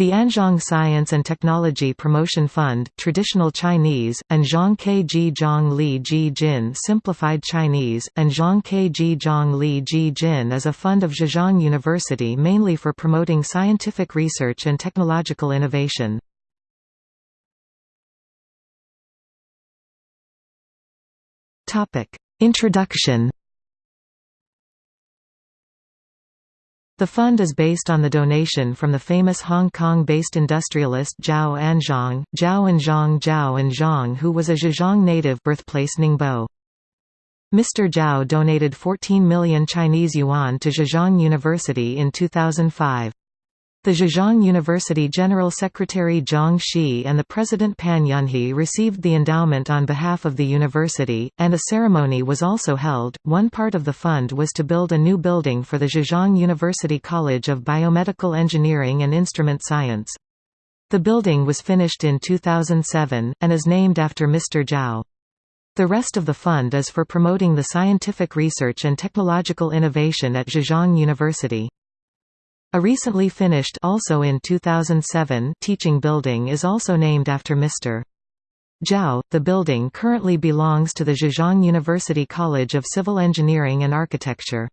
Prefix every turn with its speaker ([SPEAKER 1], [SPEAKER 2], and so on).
[SPEAKER 1] The Anzhong Science and Technology Promotion Fund traditional Chinese, Anzhong Kji Zhong Li Ji Jin simplified Chinese, Anzhong Kji Zhong Li Ji Jin is a fund of Zhejiang University mainly for promoting scientific research and technological innovation. Introduction The fund is based on the donation from the famous Hong Kong-based industrialist Zhao Anzhong, Zhao Anzhong Zhao Anzhong who was a Zhejiang native birthplace Ningbo. Mr. Zhao donated 14 million Chinese yuan to Zhejiang University in 2005. The Zhejiang University General Secretary Zhang Shi and the President Pan Yunhe received the endowment on behalf of the university, and a ceremony was also held. One part of the fund was to build a new building for the Zhejiang University College of Biomedical Engineering and Instrument Science. The building was finished in 2007, and is named after Mr. Zhao. The rest of the fund is for promoting the scientific research and technological innovation at Zhejiang University. A recently finished also in 2007 teaching building is also named after Mr. Zhao. The building currently belongs to the Zhejiang University College of Civil Engineering and Architecture.